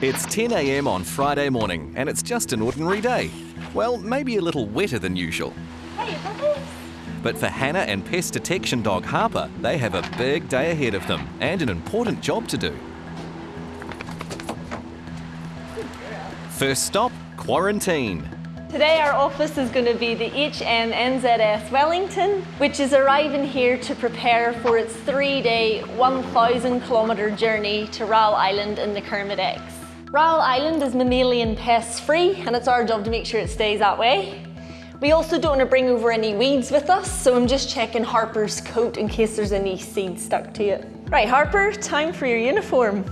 It's 10 a.m. on Friday morning, and it's just an ordinary day. Well, maybe a little wetter than usual. But for Hannah and pest detection dog Harper, they have a big day ahead of them and an important job to do. First stop, quarantine. Today our office is going to be the HMNZS Wellington, which is arriving here to prepare for its three-day, 1,000 kilometre journey to Raoul Island in the Kermadec. Raoul Island is mammalian pest free and it's our job to make sure it stays that way. We also don't want to bring over any weeds with us, so I'm just checking Harper's coat in case there's any seeds stuck to it. Right, Harper, time for your uniform.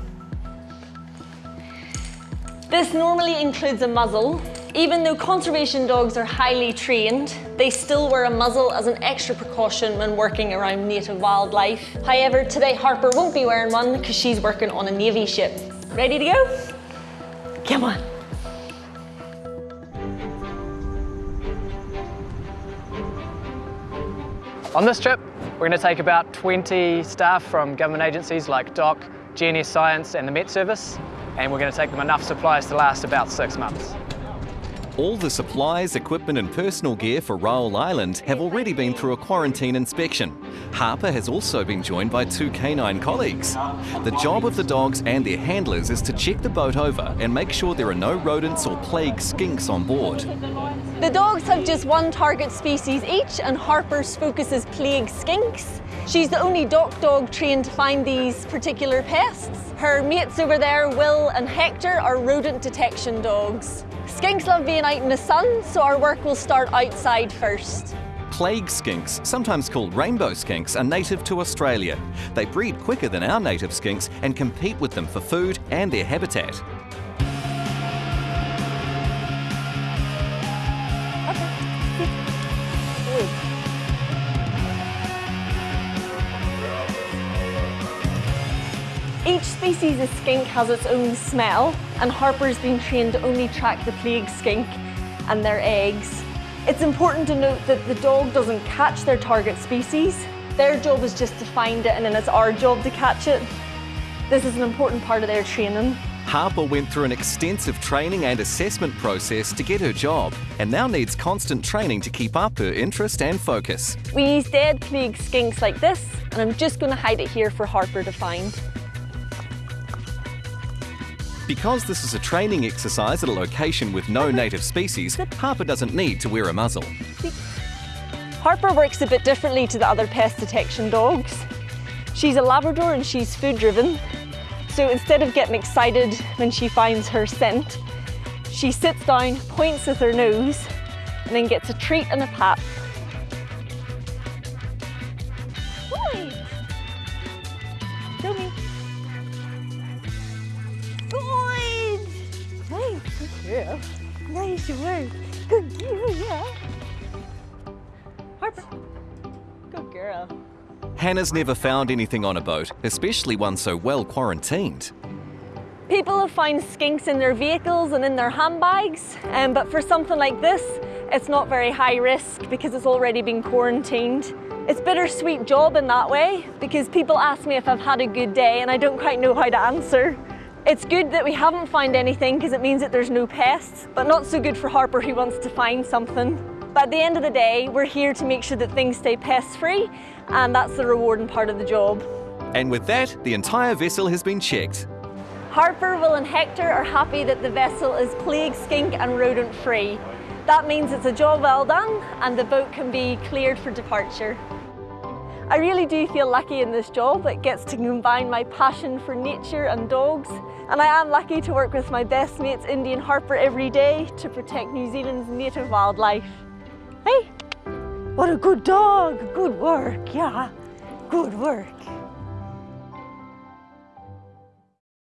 This normally includes a muzzle. Even though conservation dogs are highly trained, they still wear a muzzle as an extra precaution when working around native wildlife. However, today Harper won't be wearing one because she's working on a Navy ship. Ready to go? Come on. On this trip, we're going to take about 20 staff from government agencies like DOC, GNS Science and the Met Service, and we're going to take them enough supplies to last about six months. All the supplies, equipment and personal gear for Raoul Island have already been through a quarantine inspection. Harper has also been joined by two canine colleagues. The job of the dogs and their handlers is to check the boat over and make sure there are no rodents or plague skinks on board. The dogs have just one target species each and Harper's focus is plague skinks. She's the only DOC dog trained to find these particular pests. Her mates over there, Will and Hector, are rodent detection dogs. Skinks love being out in the sun, so our work will start outside first. Plague skinks, sometimes called rainbow skinks, are native to Australia. They breed quicker than our native skinks and compete with them for food and their habitat. Each species of skink has its own smell, and Harper's been trained to only track the plague skink and their eggs. It's important to note that the dog doesn't catch their target species. Their job is just to find it, and then it's our job to catch it. This is an important part of their training. Harper went through an extensive training and assessment process to get her job and now needs constant training to keep up her interest and focus. We use dead plague skinks like this, and I'm just going to hide it here for Harper to find. Because this is a training exercise at a location with no native species, Harper doesn't need to wear a muzzle. Harper works a bit differently to the other pest detection dogs. She's a Labrador and she's food driven. So instead of getting excited when she finds her scent, she sits down, points with her nose, and then gets a treat and a pat. Nice work. Good girl, yeah. Harper. Good girl. Hannah's never found anything on a boat, especially one so well quarantined. People have found skinks in their vehicles and in their handbags, um, but for something like this, it's not very high risk because it's already been quarantined. It's a bittersweet job in that way because people ask me if I've had a good day and I don't quite know how to answer. It's good that we haven't found anything because it means that there's no pests, but not so good for Harper who wants to find something. But at the end of the day, we're here to make sure that things stay pest free and that's the rewarding part of the job. And with that, the entire vessel has been checked. Harper, Will and Hector are happy that the vessel is plague, skink and rodent free. That means it's a job well done and the boat can be cleared for departure. I really do feel lucky in this job. It gets to combine my passion for nature and dogs. And I am lucky to work with my best mates, Indy and Harper, every day to protect New Zealand's native wildlife. Hey, what a good dog. Good work, yeah. Good work.